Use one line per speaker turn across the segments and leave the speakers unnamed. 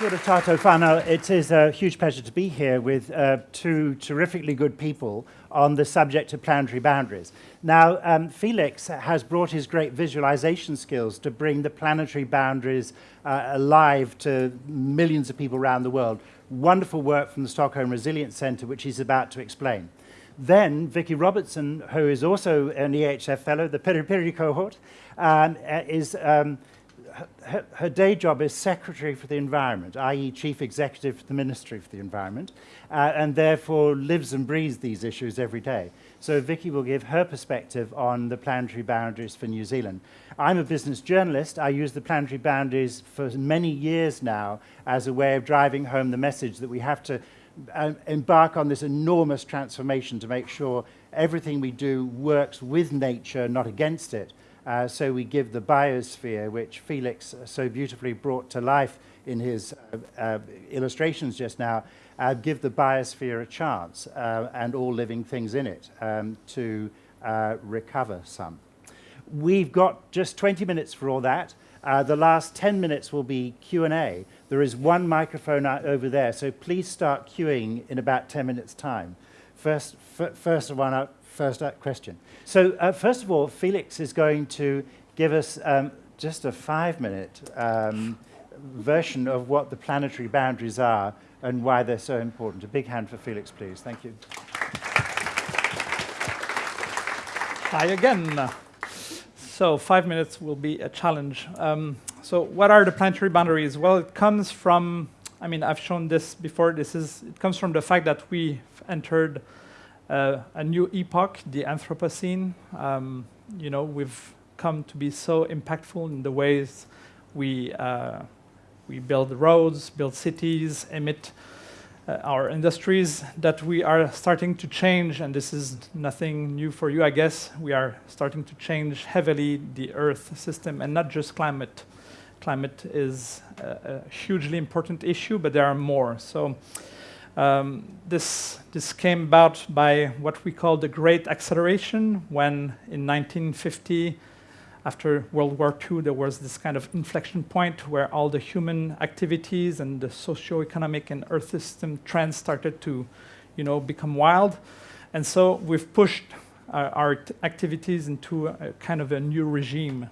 Kia Tato whanau. It is a huge pleasure to be here with uh, two terrifically good people on the subject of planetary boundaries. Now, um, Felix has brought his great visualization skills to bring the planetary boundaries uh, alive to millions of people around the world. Wonderful work from the Stockholm Resilience Centre, which he's about to explain. Then Vicky Robertson, who is also an EHF fellow, the Piri cohort, um, uh, is um, her, her, day job is Secretary for the Environment, i.e. Chief Executive for the Ministry for the Environment, uh, and therefore lives and breathes these issues every day. So Vicky will give her perspective on the planetary boundaries for New Zealand. I'm a business journalist. I use the planetary boundaries for many years now as a way of driving home the message that we have to uh, embark on this enormous transformation to make sure everything we do works with nature, not against it. Uh, so we give the biosphere, which Felix so beautifully brought to life in his uh, uh, illustrations just now, uh, give the biosphere a chance uh, and all living things in it um, to uh, recover some. We've got just 20 minutes for all that. the last 10 minutes will be Q&A. There is one microphone over there, so please start queuing in about 10 minutes' time. First, first one up, first question. So uh, first of all, Felix is going to give us um, just a five-minute um, version of what the planetary boundaries are and why they're so important. A big hand for Felix, please. Thank you.
Hi again. So five minutes will be a challenge. Um, so what are the planetary boundaries? Well, it comes from, I mean, I've shown this before. This is, it comes from the fact that we've entered uh, a new epoch, the Anthropocene. Um, you know, we've come to be so impactful in the ways we, uh, we build roads, build cities, emit uh, our industries that we are starting to change, and this is nothing new for you, I guess. We are starting to change heavily the Earth system, and not just climate. Climate is a, a hugely important issue, but there are more. So um, this, this came about by what we call the Great Acceleration, when in 1950, after World War II, there was this kind of inflection point where all the human activities and the socio-economic and earth system trends started to you know, become wild. And so we've pushed uh, our activities into a kind of a new regime,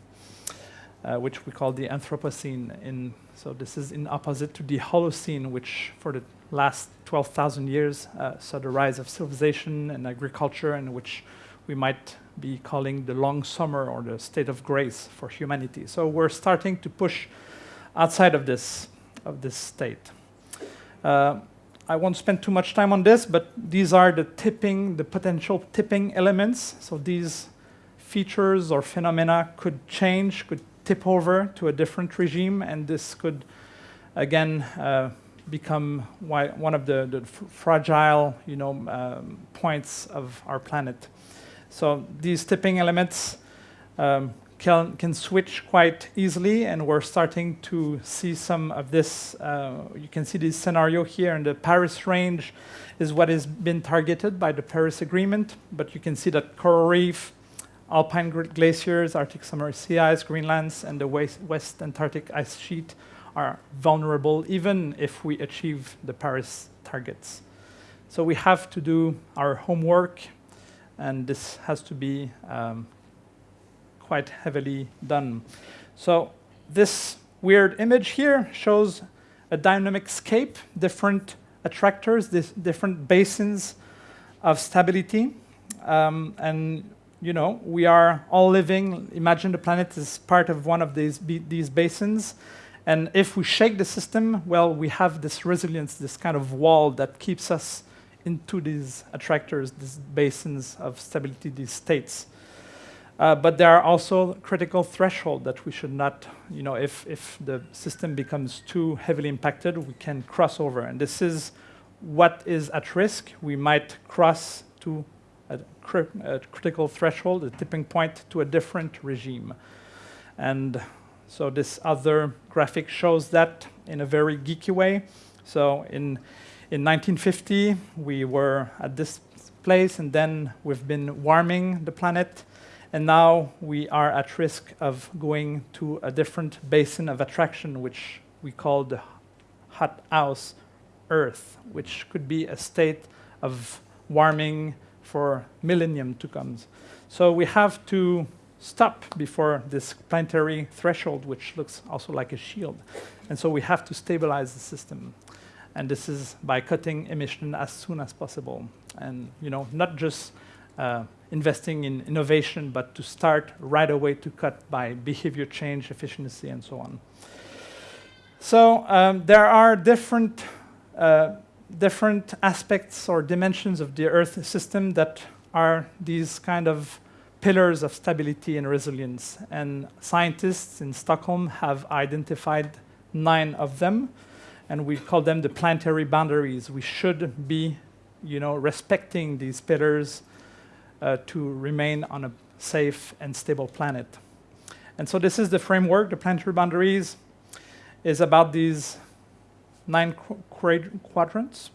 uh, which we call the Anthropocene. In, so this is in opposite to the Holocene, which for the last 12,000 years uh, saw the rise of civilization and agriculture, and which we might be calling the long summer or the state of grace for humanity. So we're starting to push outside of this, of this state. Uh, I won't spend too much time on this, but these are the tipping, the potential tipping elements. So these features or phenomena could change, could tip over to a different regime, and this could, again, uh, become one of the, the fragile you know, um, points of our planet. So these tipping elements um, can, can switch quite easily, and we're starting to see some of this. Uh, you can see this scenario here in the Paris range is what has been targeted by the Paris Agreement, but you can see that coral reef, alpine glaciers, Arctic summer sea ice, Greenlands, and the West, West Antarctic ice sheet are vulnerable even if we achieve the Paris targets. So we have to do our homework, and this has to be um, quite heavily done. So this weird image here shows a dynamic scape, different attractors, different basins of stability. Um, and you know, we are all living, imagine the planet is part of one of these, these basins, and if we shake the system, well, we have this resilience, this kind of wall that keeps us into these attractors, these basins of stability, these states. Uh, but there are also critical thresholds that we should not, you know, if, if the system becomes too heavily impacted, we can cross over. And this is what is at risk. We might cross to cri a critical threshold, a tipping point to a different regime. And so this other graphic shows that in a very geeky way. So in, in 1950, we were at this place, and then we've been warming the planet, and now we are at risk of going to a different basin of attraction, which we call the hot house Earth, which could be a state of warming for millennium to come. So we have to stop before this planetary threshold, which looks also like a shield. And so we have to stabilize the system. And this is by cutting emission as soon as possible. And you know, not just uh, investing in innovation, but to start right away to cut by behavior change, efficiency, and so on. So um, there are different, uh, different aspects or dimensions of the Earth system that are these kind of pillars of stability and resilience. And scientists in Stockholm have identified nine of them, and we call them the planetary boundaries. We should be, you know, respecting these pillars uh, to remain on a safe and stable planet. And so this is the framework, the planetary boundaries is about these nine qu quadrants.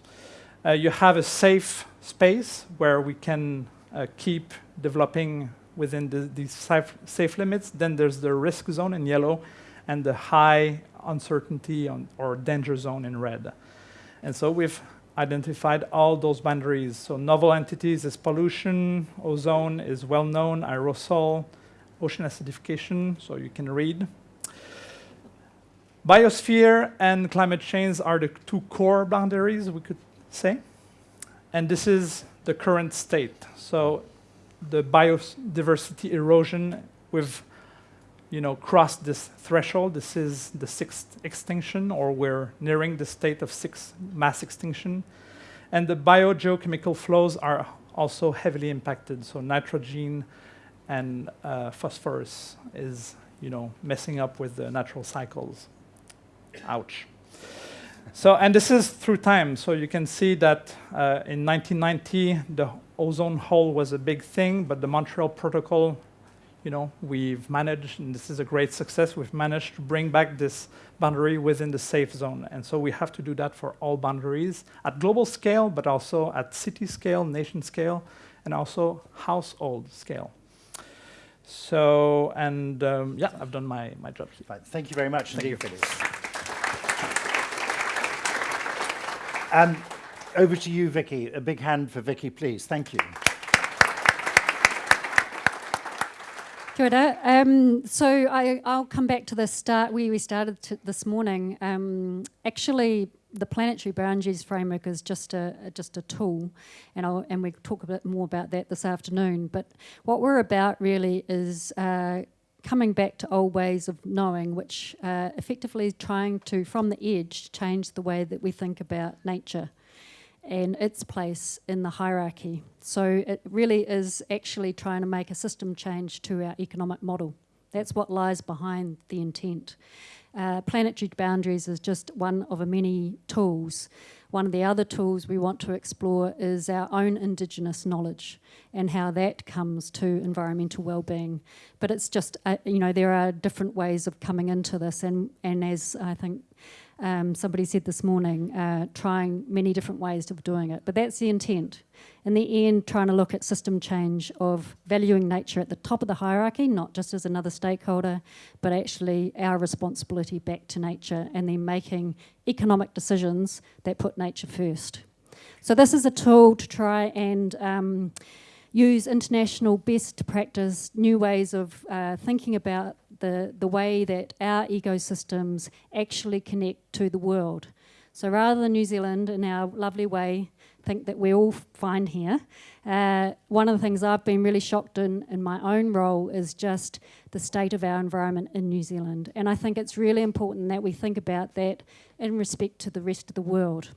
Uh, you have a safe space where we can uh, keep developing within the, these safe, safe, limits. Then there's the risk zone in yellow and the high uncertainty on, or danger zone in red. And so we've identified all those boundaries. So novel entities is pollution, ozone is well known, aerosol, ocean acidification, so you can read. Biosphere and climate change are the two core boundaries, we could say. And this is the current state. So the biodiversity erosion, we've you know, crossed this threshold. This is the sixth extinction, or we're nearing the state of sixth mass extinction. And the biogeochemical flows are also heavily impacted. So nitrogen and uh, phosphorus is you know, messing up with the natural cycles. Ouch. So, and this is through time. So you can see that uh, in 1990, the ozone hole was a big thing, but the Montreal Protocol, you know, we've managed, and this is a great success, we've managed to bring back this boundary within the safe zone. And so we have to do that for all boundaries at global scale, but also at city scale, nation scale, and also household scale. So, and um, yeah, I've done my, my job.
Thank you very much
Thank
indeed, you. Um, over to you, Vicky. A big hand for Vicky, please. Thank you.
Um, so I, will come back to the start where we started this morning. Um, actually, the planetary boundaries framework is just a just a tool, and I'll, and we talk a bit more about that this afternoon. But what we're about really is uh, coming back to old ways of knowing, which uh, effectively is trying to, from the edge, change the way that we think about nature and its place in the hierarchy. So it really is actually trying to make a system change to our economic model. That's what lies behind the intent. Uh, planetary boundaries is just one of a many tools. One of the other tools we want to explore is our own Indigenous knowledge and how that comes to environmental well-being. But it's just, uh, you know, there are different ways of coming into this and, and as I think um, somebody said this morning, uh, trying many different ways of doing it. But that's the intent. In the end, trying to look at system change of valuing nature at the top of the hierarchy, not just as another stakeholder, but actually our responsibility back to nature and then making economic decisions that put nature first. So this is a tool to try and um, use international best practice, new ways of uh, thinking about the, the way that our ecosystems actually connect to the world. So rather than New Zealand in our lovely way think that we're all fine here, uh, one of the things I've been really shocked in in my own role is just the state of our environment in New Zealand. And I think it's really important that we think about that in respect to the rest of the world.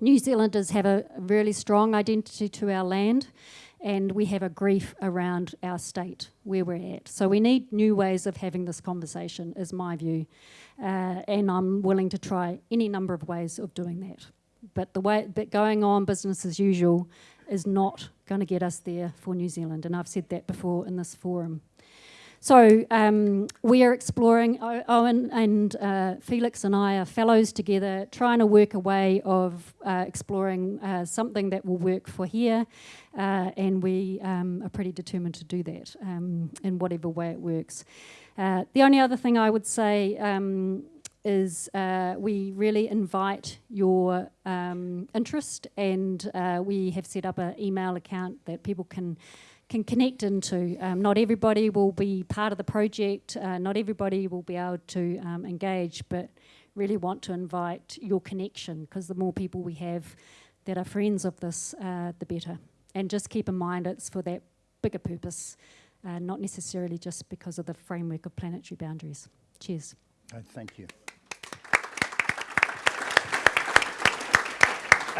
New Zealanders have a really strong identity to our land and we have a grief around our state, where we're at. So we need new ways of having this conversation, is my view. Uh, and I'm willing to try any number of ways of doing that. But the way, but going on business as usual is not going to get us there for New Zealand. And I've said that before in this forum. So um, we are exploring, Owen and uh, Felix and I are fellows together, trying to work a way of uh, exploring uh, something that will work for here, uh, and we um, are pretty determined to do that um, in whatever way it works. Uh, the only other thing I would say, um, is uh, we really invite your um, interest, and uh, we have set up an email account that people can can connect into. Um, not everybody will be part of the project. Uh, not everybody will be able to um, engage, but really want to invite your connection because the more people we have that are friends of this, uh, the better. And just keep in mind it's for that bigger purpose, uh, not necessarily just because of the framework of planetary boundaries. Cheers.
Oh, thank you.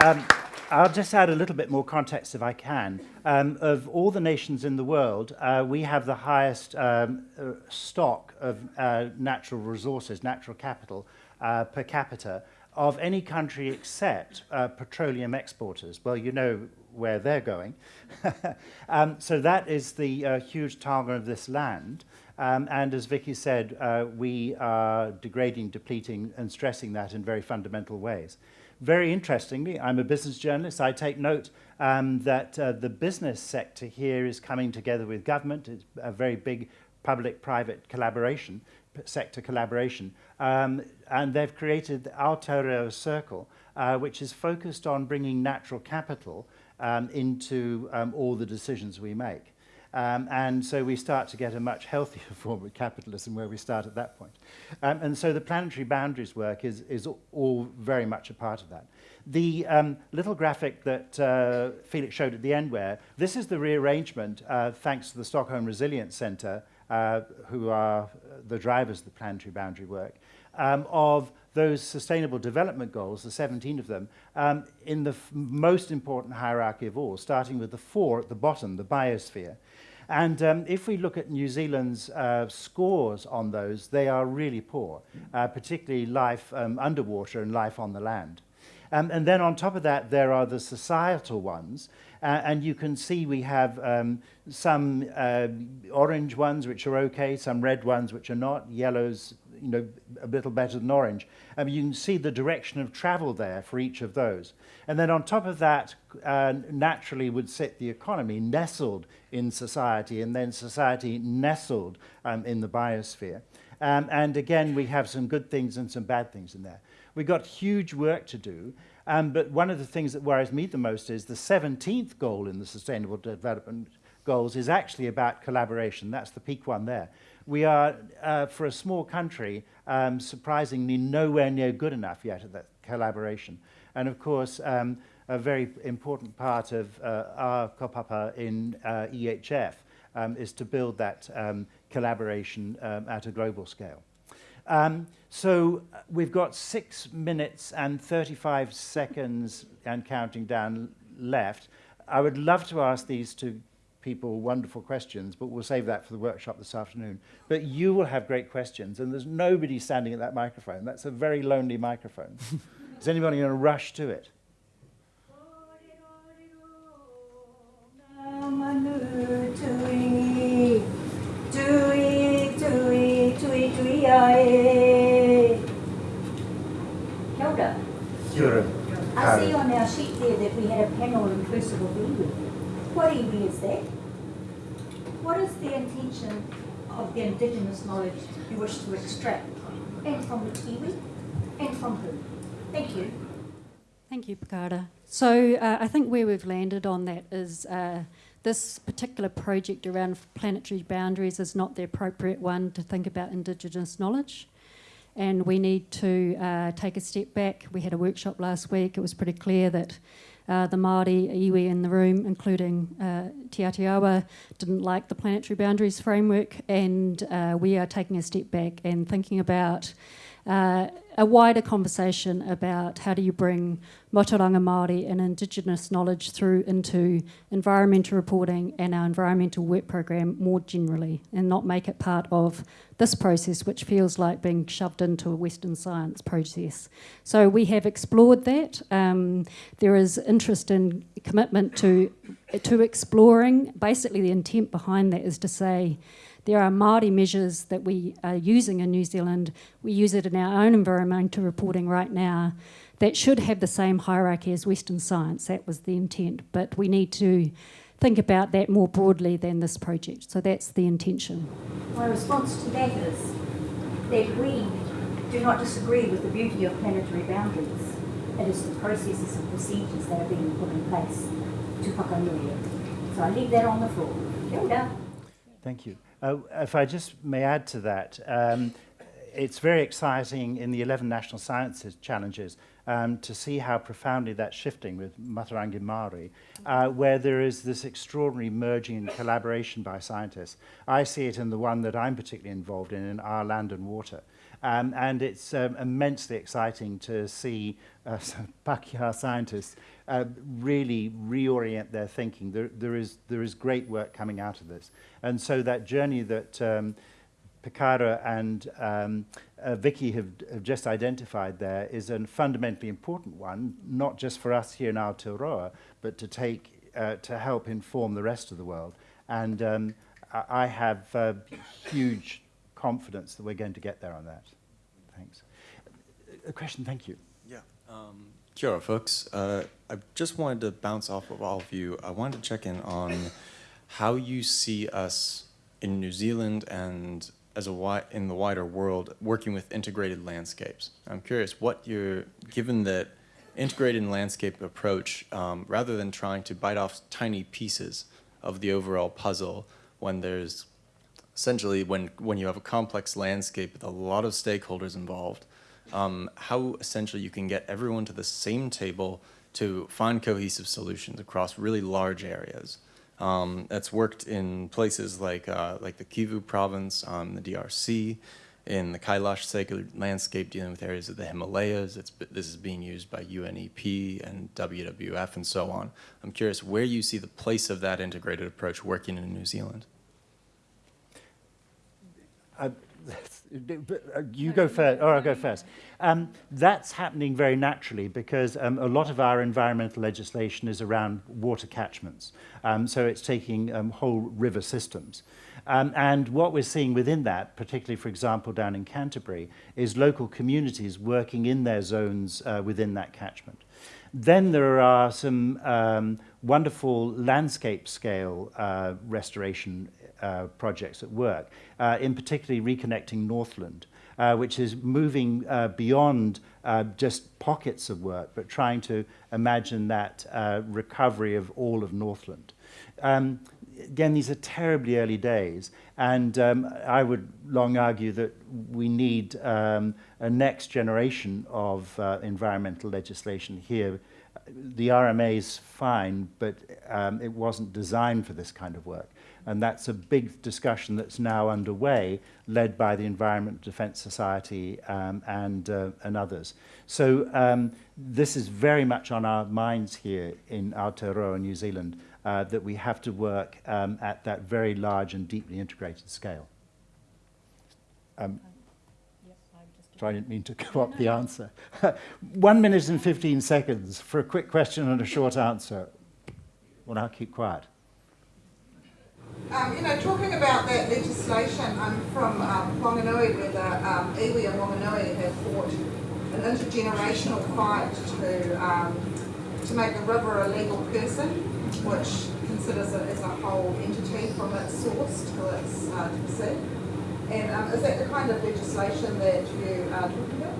Um, I'll just add a little bit more context if I can. Um, of all the nations in the world, uh, we have the highest um, uh, stock of uh, natural resources, natural capital uh, per capita of any country except uh, petroleum exporters. Well, you know where they're going. um, so that is the uh, huge target of this land. Um, and as Vicky said, we are degrading, depleting, and stressing that in very fundamental ways. Very interestingly, I'm a business journalist. I take note um, that uh, the business sector here is coming together with government. It's a very big public-private collaboration, sector collaboration. Um, and they've created the Aotearoa Circle, uh, which is focused on bringing natural capital um, into um, all the decisions we make. Um, and so we start to get a much healthier form of capitalism where we start at that point. Um, and so the planetary boundaries work is, is all very much a part of that. The um, little graphic that uh, Felix showed at the end where, this is the rearrangement, uh, thanks to the Stockholm Resilience Centre, uh, who are the drivers of the planetary boundary work, um, of those sustainable development goals, the 17 of them, um, in the most important hierarchy of all, starting with the four at the bottom, the biosphere. And um, if we look at New Zealand's uh, scores on those, they are really poor, uh, particularly life um, underwater and life on the land. Um, and then on top of that, there are the societal ones. Uh, and you can see we have um, some uh, orange ones which are okay, some red ones which are not, yellows you know, a little better than orange. I mean, you can see the direction of travel there for each of those. And then on top of that, uh, naturally would sit the economy nestled in society, and then society nestled um, in the biosphere. Um, and again, we have some good things and some bad things in there. We've got huge work to do, um, but one of the things that worries me the most is the 17th goal in the Sustainable Development Goals is actually about collaboration. That's the peak one there we are, uh, for a small country, um, surprisingly nowhere near good enough yet at that collaboration. And of course, um, a very important part of uh, our kaupapa in uh, EHF um, is to build that um, collaboration um, at a global scale. Um, so we've got six minutes and 35 seconds and counting down left. I would love to ask these two people wonderful questions, but we'll save that for the workshop this afternoon. But you will have great questions, and there's nobody standing at that microphone. That's a very lonely microphone. Is anybody going to rush to it?
Kia ora. I see on our sheet there that we had a panel inclusive of iwi. What iwi is that? What is the intention of the indigenous knowledge you wish to extract? And from the iwi? And from who? Thank you.
Thank you, Pakara. So uh, I think where we've landed on that is uh, this particular project around planetary boundaries is not the appropriate one to think about Indigenous knowledge. And we need to uh, take a step back. We had a workshop last week. It was pretty clear that uh, the Māori iwi in the room, including uh, Te Atiawa, didn't like the planetary boundaries framework, and uh, we are taking a step back and thinking about uh, a wider conversation about how do you bring Mātauranga Māori and Indigenous knowledge through into environmental reporting and our environmental work program more generally and not make it part of this process which feels like being shoved into a Western science process. So we have explored that. Um, there is interest and commitment to, to exploring. Basically the intent behind that is to say there are Māori measures that we are using in New Zealand. We use it in our own environmental reporting right now that should have the same hierarchy as Western science. That was the intent. But we need to think about that more broadly than this project. So that's the intention.
My response to that is that we do not disagree with the beauty of planetary boundaries. It is the processes and procedures that are being put in place to whakanui it. So I leave that on the floor. Kia ora.
Thank you. Uh, if I just may add to that, um, it's very exciting in the 11 National Sciences Challenges um, to see how profoundly that's shifting with Mātauranga Māori, uh, where there is this extraordinary merging and collaboration by scientists. I see it in the one that I'm particularly involved in, in our land and water. Um, and it's um, immensely exciting to see uh, Pakeha scientists uh, really reorient their thinking. There, there, is, there is great work coming out of this. And so that journey that um, Pikara and um, uh, Vicky have, have just identified there is a fundamentally important one, not just for us here in Aotearoa, but to take, uh, to help inform the rest of the world. And um, I, I have uh, huge confidence that we're going to get there on that. Thanks. A question, thank you.
Yeah. Um, ora, folks. Uh, I just wanted to bounce off of all of you. I wanted to check in on how you see us in New Zealand and as a in the wider world working with integrated landscapes. I'm curious what you're, given that integrated landscape approach, um, rather than trying to bite off tiny pieces of the overall puzzle when there's essentially when, when you have a complex landscape with a lot of stakeholders involved, um, how essentially you can get everyone to the same table to find cohesive solutions across really large areas. Um, that's worked in places like, uh, like the Kivu province, um, the DRC, in the Kailash sacred landscape dealing with areas of the Himalayas. It's, this is being used by UNEP and WWF and so on. I'm curious where you see the place of that integrated approach working in New Zealand.
Uh, you go first, or I'll go first. Um, that's happening very naturally because um, a lot of our environmental legislation is around water catchments. Um, so it's taking um, whole river systems. Um, and what we're seeing within that, particularly, for example, down in Canterbury, is local communities working in their zones uh, within that catchment. Then there are some um, wonderful landscape scale uh, restoration uh, projects at work, uh, in particularly reconnecting Northland, uh, which is moving uh, beyond uh, just pockets of work, but trying to imagine that recovery of all of Northland. Um, again, these are terribly early days, and um, I would long argue that we need um, a next generation of uh, environmental legislation here. The RMA is fine, but um, it wasn't designed for this kind of work. And that's a big discussion that's now underway, led by the Environment Defence Society um, and, uh, and others. So um, this is very much on our minds here in Aotearoa, New Zealand, uh, that we have to work um, at that very large and deeply integrated scale. Um, so I didn't mean to go up the answer. One minute and 15 seconds for a quick question and a short answer. Well, I'll keep quiet.
Um, you know, talking about that legislation, I'm from um, Whanganui where the um, iwi and Whanganui have fought an intergenerational fight to um, to make the river a legal person, which considers it as a whole entity from its source to its uh. And um, is that the kind of legislation that you are talking about?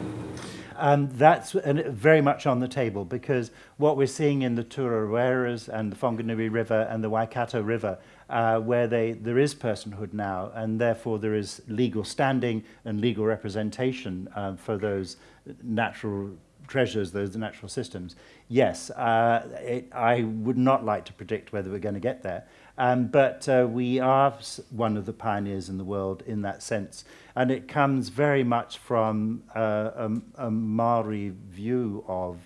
Um, that's very much on the table because what we're seeing in the Turarueras and the Whanganui River and the Waikato River uh, where they, there is personhood now, and therefore there is legal standing and legal representation uh, for those natural treasures, those natural systems. Yes, uh, it, I would not like to predict whether we're going to get there, um, but uh, we are one of the pioneers in the world in that sense. And it comes very much from uh, a, a Maori view of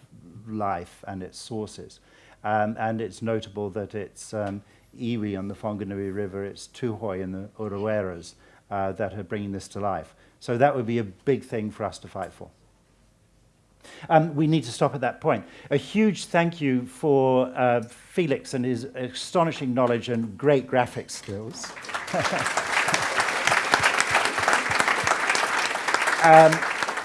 life and its sources. Um, and it's notable that it's um, iwi on the Whanganui River, it's Tūhoe and the Ureweras uh, that are bringing this to life. So that would be a big thing for us to fight for. Um, we need to stop at that point. A huge thank you for uh, Felix and his astonishing knowledge and great graphic skills. um,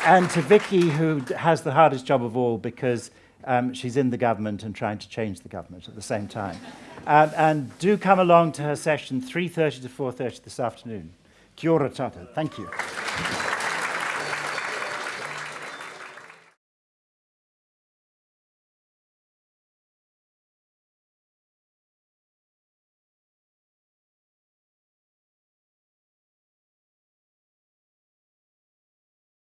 and to Vicky, who has the hardest job of all because um, she's in the government and trying to change the government at the same time. Um, and do come along to her session 3.30 to 4.30 this afternoon. Kia ora tata. Thank you.